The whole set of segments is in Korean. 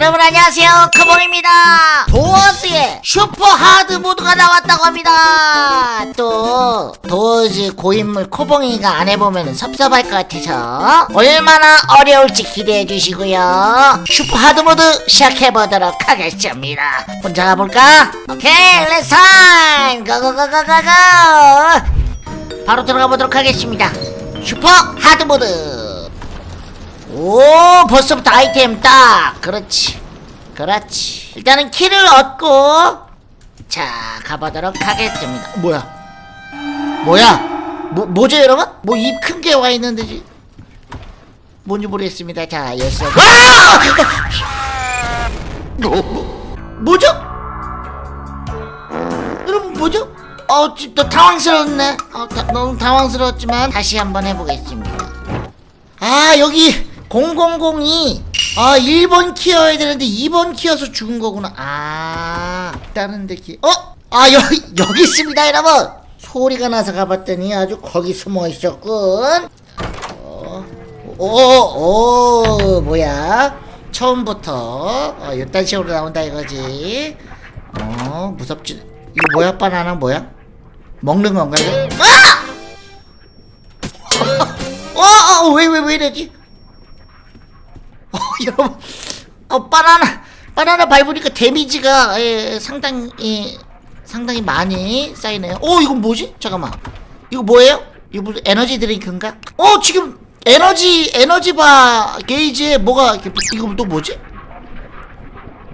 여러분 안녕하세요. 코봉입니다. Doors의 super hard mode가 나왔다고 합니다. 또 Doors 고인물 코봉이가 안 해보면 섭섭할 것 같아서 얼마나 어려울지 기대해 주시고요. super hard mode 시작해보도록 하겠습니다. 혼자 가볼까? 오케이 렛츠 타임 고고고고고고. 바로 들어가 보도록 하겠습니다. super hard mode 오 벌써부터 아이템 딱. 그렇지. 그렇지. 일단은 키를 얻고 자 가보도록 하겠습니다. 뭐야? 뭐야? 뭐, 뭐죠 여러분? 뭐 입 큰 게 와 있는데 지 뭔지 모르겠습니다. 자 yes 아! 뭐, 뭐죠? 여러분 뭐죠? 어, 또 당황스러웠네. 어, 다, 너무 당황스러웠지만 다시 한번 해보겠습니다. 아 여기 000이 아 1번 키여야 되는데 2번 키여서 죽은 거구나. 아 다른 데 키 어? 아 여기 여기 있습니다 여러분. 소리가 나서 가봤더니 아주 거기 숨어 있었군. 어, 오오 뭐야? 처음부터 어, 이딴 식으로 나온다 이거지. 어 무섭지. 이거 뭐야? 바나나 뭐야? 먹는 건가 이거? 아! 어, 어, 왜, 왜, 왜 이러지? 어, 여러분, 어, 바나나, 바나나 밟으니까 데미지가, 예, 상당히, 예, 상당히 많이 쌓이네요. 어, 이건 뭐지? 잠깐만. 이거 뭐예요? 이거 무슨 에너지 드링크인가? 어, 지금, 에너지, 에너지바 게이지에 뭐가, 이거 또 뭐지?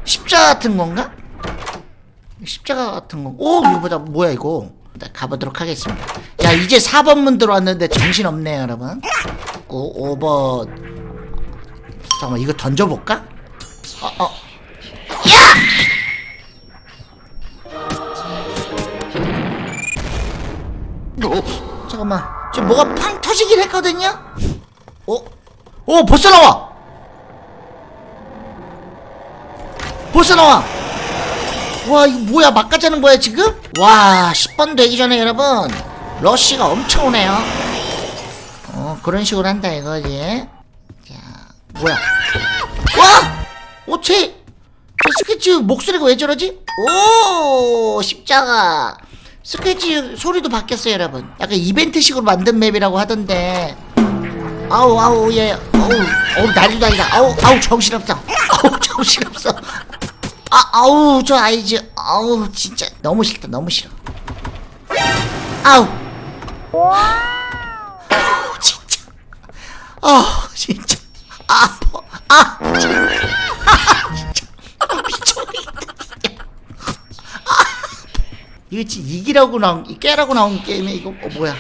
십자가 같은 건가? 십자가 같은 거. 오, 이거 보자. 뭐야, 이거. 가보도록 하겠습니다. 야, 이제 4번 문 들어왔는데 정신없네요, 여러분. 오, 5번. 잠깐만, 이거 던져볼까? 어, 어. 야! 잠깐만. 지금 뭐가 팡 터지긴 했거든요? 어? 오, 벌써 나와! 벌써 나와! 와 이거 뭐야 막가자는 거야 지금? 와 10번 되기 전에 여러분 러쉬가 엄청 오네요 어 그런 식으로 한다 이거지 자 뭐야? 와! 오체 저 스케치 목소리가 왜 저러지? 오 십자가. 스케치 소리도 바뀌었어요 여러분. 약간 이벤트식으로 만든 맵이라고 하던데. 아우 아우 예. 어우 어우 난리도 아니다. 아우 아우 정신없어. 아우 정신없어. 아, 아우 저 아이즈. 아우 진짜. 너무 싫다 너무 싫어. 아우. 아우 진짜. 아우 진짜 아 아, 아, 아 이거 진짜 이기라고 나온 이 깨라고 나온 게임에 이거 어, 뭐야?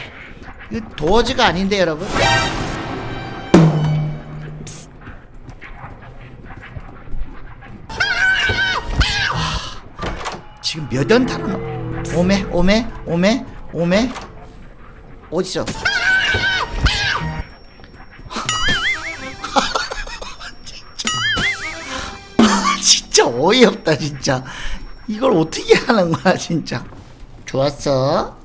이거 도어즈가 아닌데 여러분? 지금 몇원 타는 오메 오메 오메 오메? 어디서 어이없다 진짜. 이걸 어떻게 하는 거야 진짜. 좋았어.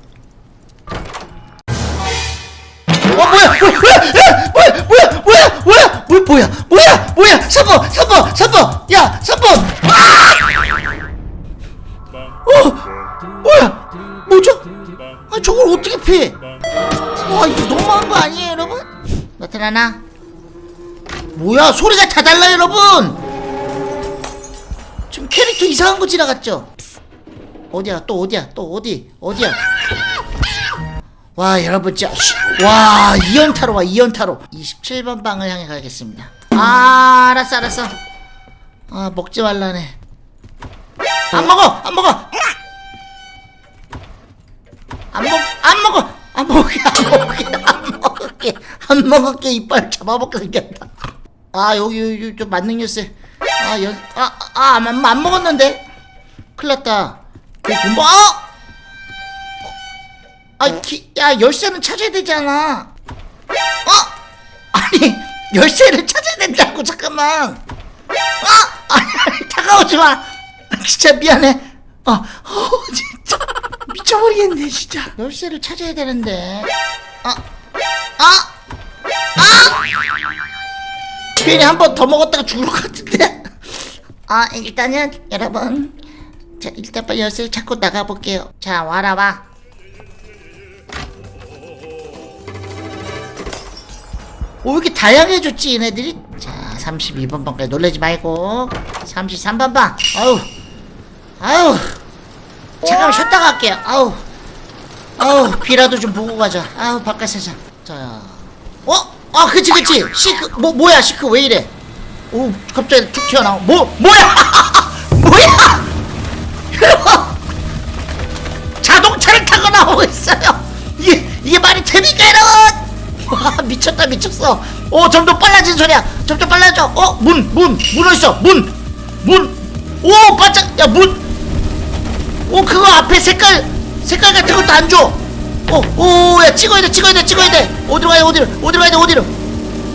어 뭐야 뭐야 뭐야? 뭐야 뭐야 뭐야? 뭐야? 뭐야 뭐야 뭐야? 3번 3번 3번 야 3번 어 뭐야? 뭐죠? 아 저걸 어떻게 피해? 와 이거 너무한 거 아니에요 여러분? 나타나나? 뭐야 소리가 다 달라 여러분 지금 캐릭터 이상한 거 지나갔죠? 어디야? 또 어디야? 또 어디? 어디야? 와 여러분 진짜 씨, 와 2연타로 와 2연타로. 27번 방을 향해 가겠습니다. 아 알았어 알았어. 아 먹지 말라네. 안 먹어! 안 먹어! 안 먹, 안 먹어! 안 먹을게 안 먹을게 안 먹을게 안 먹을게 이빨 잡아먹게 생겼다. 아 여기 여기 좀 만능 뉴스 아 여기 아아안 안, 안 먹었는데? 큰일났다. 그돈 뭐? 아야 열쇠는 찾아야 되잖아. 어? 아니 열쇠를 찾아야 된다고 잠깐만. 아 아니, 아니 다가오지 마. 진짜 미안해. 어, 어 진짜. 미쳐버리겠네 진짜. 열쇠를 찾아야 되는데. 아 아! 아! 괜히 한 번 더 먹었다가 죽을 것 같은데 아 일단은 여러분 자 일단 빨리 열쇠를 찾고 나가볼게요 자 와라 와 오, 왜 이렇게 다양해졌지, 얘네들이? 자, 32번 방까지 놀라지 말고. 33번 방. 아우. 아우. 잠깐만 쉬었다 갈게요. 아우. 아우, 비라도 좀 보고 가자. 아우, 바깥 세상. 자. 어? 아, 그치, 그치. Seek, 뭐, 뭐야, Seek 왜 이래? 오, 갑자기 툭 튀어나와. 뭐, 뭐야! 뭐야! 자동차를 타고 나오고 있어요. 이게, 이게 말이 됩니까, 여러분? 와 미쳤다 미쳤어 오 점점 빨라진 소리야 점점 빨라져 어 문 문 문 어딨어 문문오 반짝 야문오 그거 앞에 색깔 색깔 같은 것도 안줘 어오야 찍어야 돼 찍어야 돼 찍어야 돼 어디로 가야 돼 어디로 어디로 가야 돼 어디로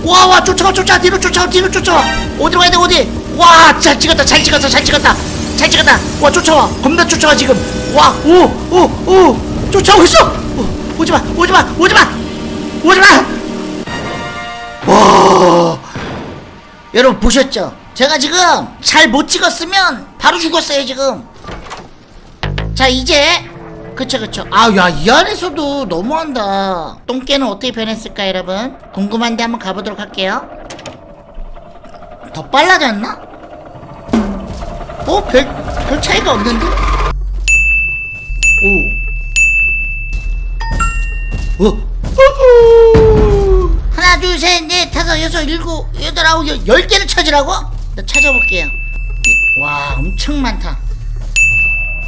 와와 쫓아와 쫓아와 뒤로 쫓아와 뒤로 쫓아와 어디로 가야 돼 어디? 와잘 찍었다 잘 찍었다 잘 찍었다. 잘 찍었다. 와 쫓아와. 겁나 쫓아와 지금. 와오오오. 쫓아오고 있어. 어, 오지마 오지마 오지마. 오지마! 와. 여러분 보셨죠? 제가 지금 잘 못 찍었으면 바로 죽었어요 지금. 자 이제 그쵸 그쵸 아야 이 안에서도 너무한다 똥개는 어떻게 변했을까 여러분 궁금한데 한번 가보도록 할게요 더 빨라졌나? 어? 별, 별 차이가 없는데? 오 어? 하나 둘 셋 넷 다섯 여섯 일곱 여덟 아홉 열, 열 개를 찾으라고? 나 찾아볼게요 이- 와 엄청 많다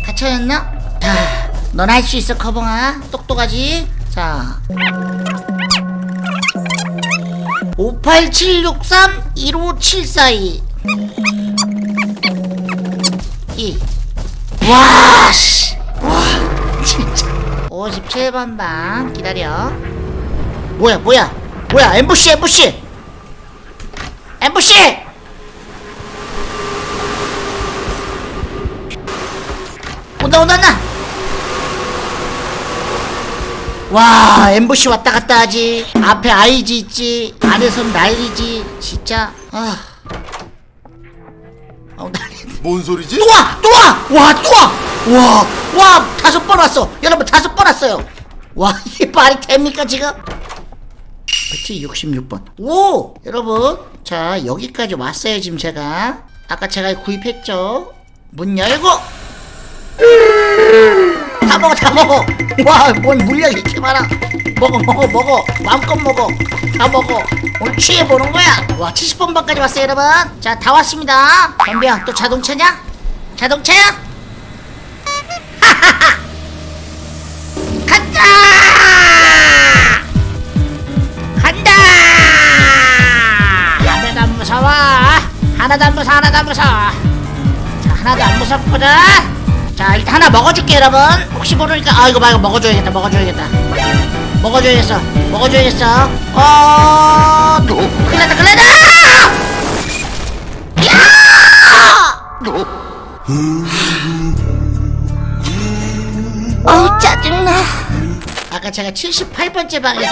다 찾았나? 자 넌 할 수 있어 커벙아 똑똑하지? 자 58763 15742 2 와, 씨. 와, 진짜. 57번 방 기다려. 뭐야, 뭐야, 뭐야, 엠부시, 엠부시, 엠부시. 온다, 온다, 온다. 와, 엠부시 왔다 갔다 하지. 앞에 아이지 있지. 아래선 난리지. 진짜. 아. 어, 난리. 뭔 소리지? 또 와! 또 와! 와, 또 와! 와, 와, 다섯 번 왔어! 여러분, 다섯 번 왔어요! 와, 이게 말이 됩니까, 지금? 그치, 66번. 오! 여러분, 자, 여기까지 왔어요, 지금 제가. 아까 제가 구입했죠? 문 열고! 다 먹어, 다 먹어! 와, 뭔 물량이 이렇게 많아! 먹어, 먹어, 먹어! 마음껏 먹어! 다 먹어! 오늘 취해보는 거야! 와, 70번 방까지 왔어요, 여러분! 자, 다 왔습니다! 덤비야, 또 자동차냐? 자동차야? 간다! 간다! 하나도 안 무서워! 하나도 안 무서워, 하나도 안 무서워! 자, 하나도 안 무섭거든? 자, 일단 하나 먹어줄게, 여러분! 혹시 모르니까, 아, 이거 봐, 이거 먹어줘야겠다, 먹어줘야겠다. 먹어줘야겠어, 먹어줘야겠어. 어, 큰일 났다, 큰일 났다! 어우 짜증나 아까 제가 78번째 방에서